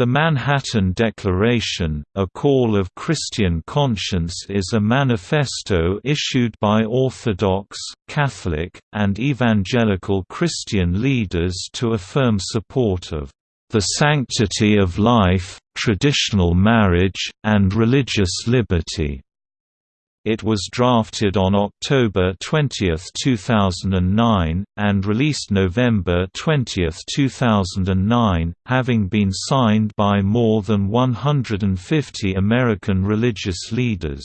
The Manhattan Declaration, a call of Christian conscience is a manifesto issued by Orthodox, Catholic, and Evangelical Christian leaders to affirm support of the sanctity of life, traditional marriage, and religious liberty. It was drafted on October 20, 2009, and released November 20, 2009, having been signed by more than 150 American religious leaders.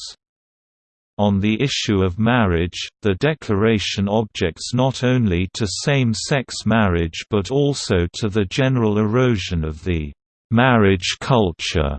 On the issue of marriage, the Declaration objects not only to same-sex marriage but also to the general erosion of the marriage culture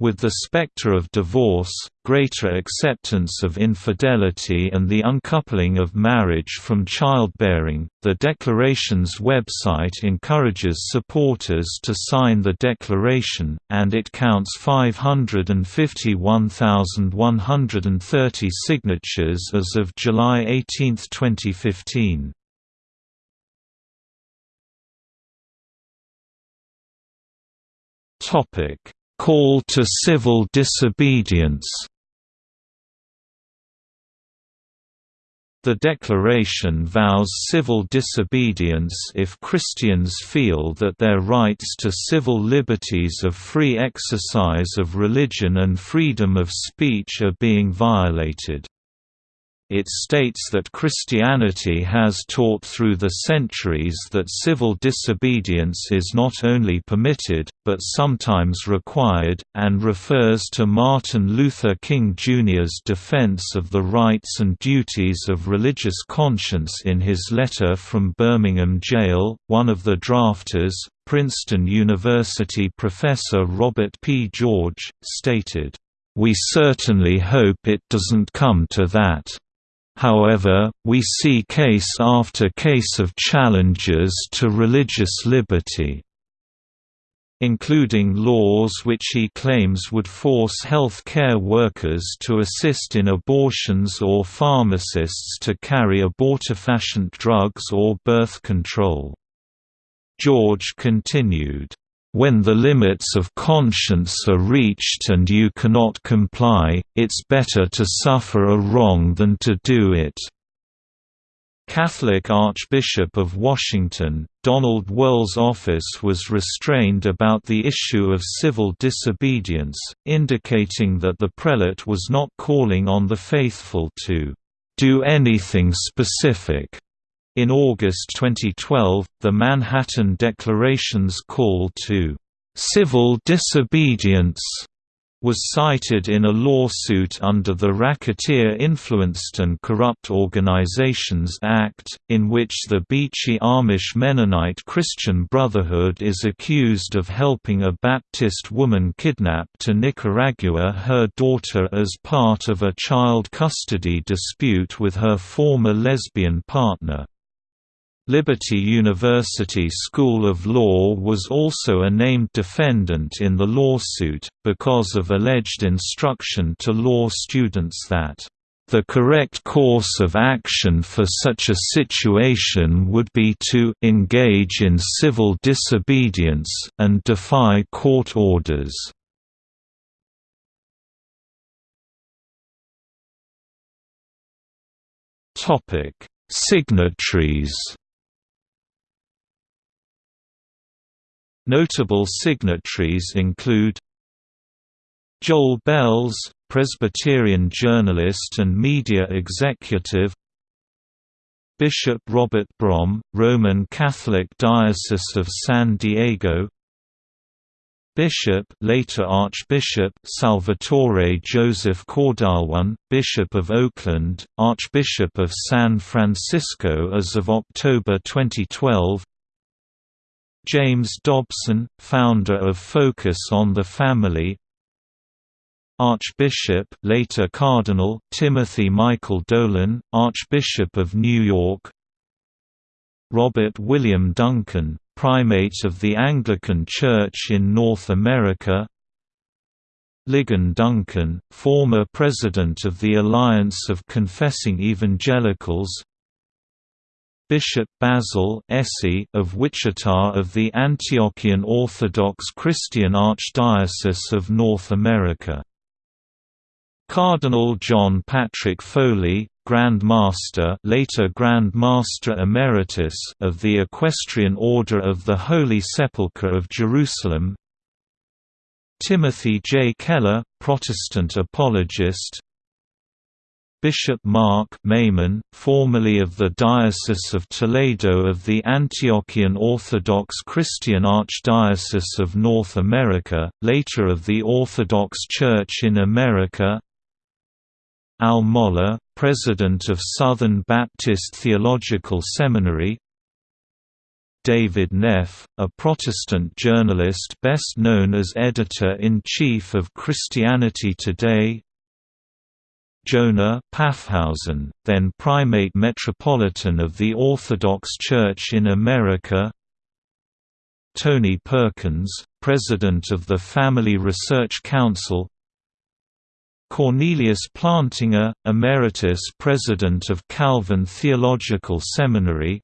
with the specter of divorce, greater acceptance of infidelity and the uncoupling of marriage from childbearing, the Declaration's website encourages supporters to sign the Declaration, and it counts 551,130 signatures as of July 18, 2015. Topic Call to civil disobedience The Declaration vows civil disobedience if Christians feel that their rights to civil liberties of free exercise of religion and freedom of speech are being violated. It states that Christianity has taught through the centuries that civil disobedience is not only permitted, but sometimes required, and refers to Martin Luther King Jr.'s defense of the rights and duties of religious conscience in his letter from Birmingham jail. One of the drafters, Princeton University professor Robert P. George, stated, We certainly hope it doesn't come to that. However, we see case after case of challenges to religious liberty including laws which he claims would force health care workers to assist in abortions or pharmacists to carry abortifacient drugs or birth control. George continued, when the limits of conscience are reached and you cannot comply, it's better to suffer a wrong than to do it." Catholic Archbishop of Washington, Donald Wuerl's office was restrained about the issue of civil disobedience, indicating that the prelate was not calling on the faithful to do anything specific in August 2012, the Manhattan Declaration's call to civil disobedience was cited in a lawsuit under the Racketeer Influenced and Corrupt Organizations Act, in which the Beachy Amish Mennonite Christian Brotherhood is accused of helping a Baptist woman kidnap to Nicaragua her daughter as part of a child custody dispute with her former lesbian partner. Liberty University School of Law was also a named defendant in the lawsuit, because of alleged instruction to law students that, "...the correct course of action for such a situation would be to engage in civil disobedience, and defy court orders." Signatories Notable signatories include Joel Belz, Presbyterian journalist and media executive Bishop Robert Brom, Roman Catholic Diocese of San Diego Bishop later Archbishop Salvatore Joseph Cordileone, Bishop of Oakland, Archbishop of San Francisco as of October 2012 James Dobson, founder of Focus on the Family Archbishop later Cardinal Timothy Michael Dolan, Archbishop of New York Robert William Duncan, Primate of the Anglican Church in North America Ligon Duncan, former President of the Alliance of Confessing Evangelicals Bishop Basil of Wichita of the Antiochian Orthodox Christian Archdiocese of North America. Cardinal John Patrick Foley, Grand Master later Grand Master Emeritus of the Equestrian Order of the Holy Sepulchre of Jerusalem Timothy J. Keller, Protestant apologist Bishop Mark Maymon, formerly of the Diocese of Toledo of the Antiochian Orthodox Christian Archdiocese of North America, later of the Orthodox Church in America. Al Mohler, President of Southern Baptist Theological Seminary. David Neff, a Protestant journalist best known as editor-in-chief of Christianity Today Jonah Paffhausen, then Primate Metropolitan of the Orthodox Church in America. Tony Perkins, President of the Family Research Council. Cornelius Plantinga, Emeritus President of Calvin Theological Seminary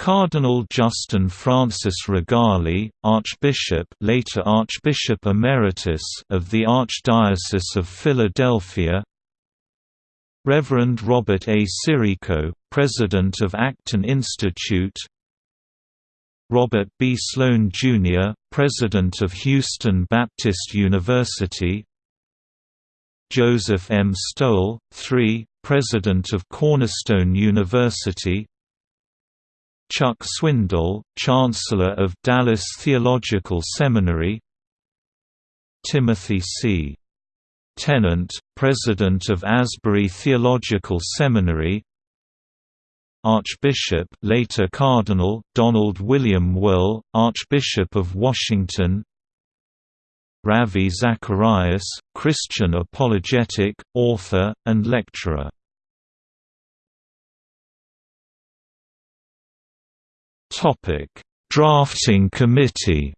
Cardinal Justin Francis Rigali, Archbishop later Archbishop Emeritus of the Archdiocese of Philadelphia Reverend Robert A. Sirico, President of Acton Institute Robert B. Sloan, Jr., President of Houston Baptist University Joseph M. Stowell, III, President of Cornerstone University Chuck Swindoll, Chancellor of Dallas Theological Seminary. Timothy C. Tennent, President of Asbury Theological Seminary. Archbishop later Cardinal, Donald William Wuerl, Archbishop of Washington. Ravi Zacharias, Christian apologetic, author, and lecturer Drafting Committee.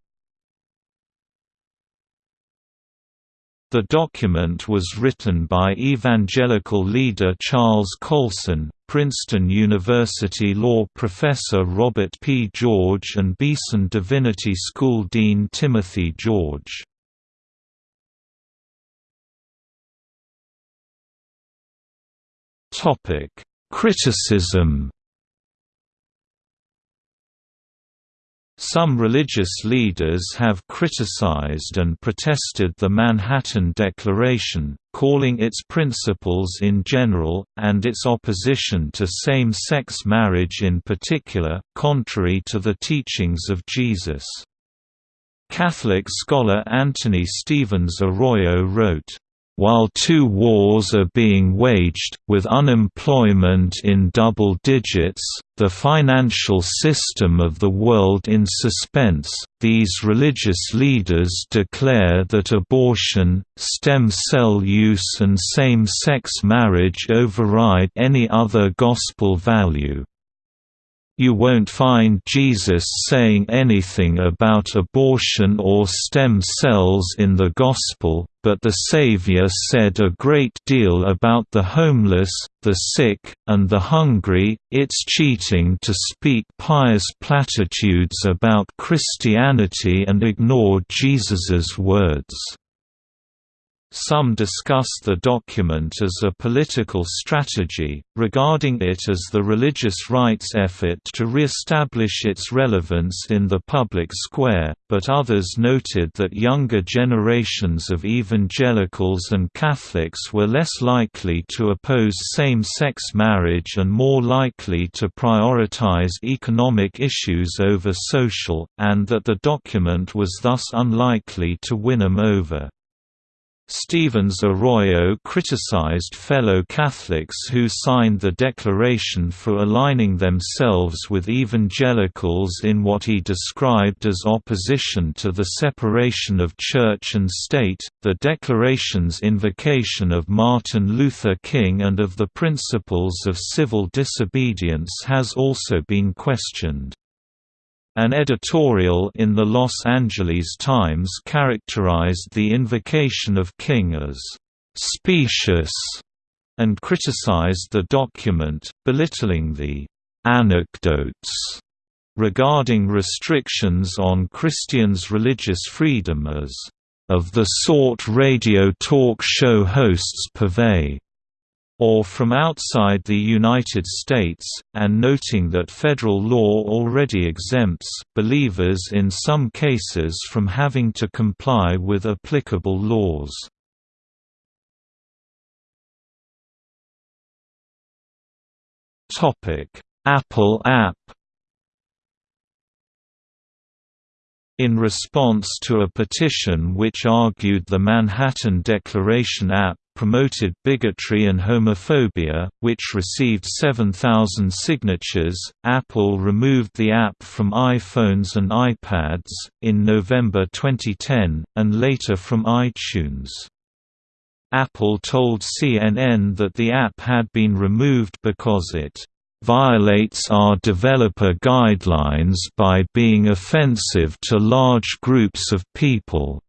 The document was written by evangelical leader Charles Colson, Princeton University law professor Robert P. George and Beeson Divinity School Dean Timothy George. Criticism Some religious leaders have criticized and protested the Manhattan Declaration, calling its principles in general, and its opposition to same-sex marriage in particular, contrary to the teachings of Jesus. Catholic scholar Anthony Stevens Arroyo wrote, while two wars are being waged, with unemployment in double digits, the financial system of the world in suspense, these religious leaders declare that abortion, stem cell use and same-sex marriage override any other gospel value. You won't find Jesus saying anything about abortion or stem cells in the Gospel, but the Savior said a great deal about the homeless, the sick, and the hungry. It's cheating to speak pious platitudes about Christianity and ignore Jesus's words. Some discuss the document as a political strategy, regarding it as the religious rights effort to re-establish its relevance in the public square, but others noted that younger generations of evangelicals and Catholics were less likely to oppose same-sex marriage and more likely to prioritize economic issues over social, and that the document was thus unlikely to win them over. Stevens Arroyo criticized fellow Catholics who signed the declaration for aligning themselves with evangelicals in what he described as opposition to the separation of church and state. The declaration's invocation of Martin Luther King and of the principles of civil disobedience has also been questioned. An editorial in the Los Angeles Times characterized the invocation of King as «specious» and criticized the document, belittling the anecdotes regarding restrictions on Christians' religious freedom as of the sort radio talk show hosts purvey or from outside the United States, and noting that federal law already exempts believers in some cases from having to comply with applicable laws. Apple app In response to a petition which argued the Manhattan Declaration app promoted bigotry and homophobia, which received 7,000 signatures. Apple removed the app from iPhones and iPads in November 2010, and later from iTunes. Apple told CNN that the app had been removed because it violates our developer guidelines by being offensive to large groups of people.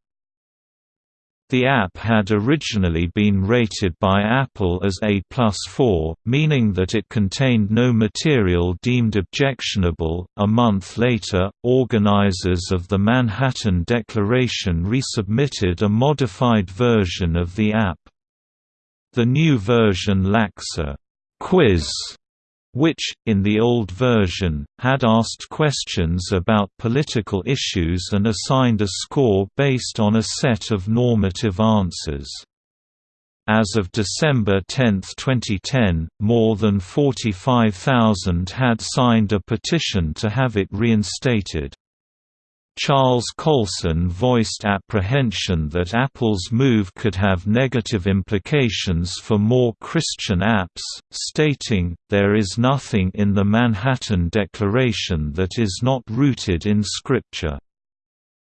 The app had originally been rated by Apple as A plus 4, meaning that it contained no material deemed objectionable. A month later, organizers of the Manhattan Declaration resubmitted a modified version of the app. The new version lacks a quiz which, in the old version, had asked questions about political issues and assigned a score based on a set of normative answers. As of December 10, 2010, more than 45,000 had signed a petition to have it reinstated. Charles Colson voiced apprehension that Apple's move could have negative implications for more Christian apps, stating, There is nothing in the Manhattan Declaration that is not rooted in Scripture.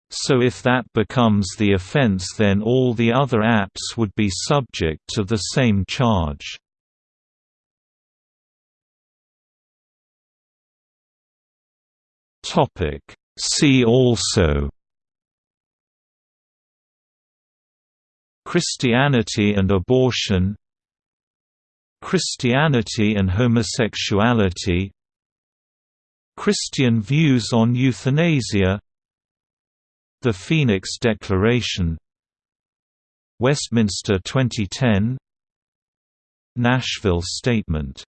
So if that becomes the offense then all the other apps would be subject to the same charge. Topic See also Christianity and abortion Christianity and homosexuality Christian views on euthanasia The Phoenix Declaration Westminster 2010 Nashville Statement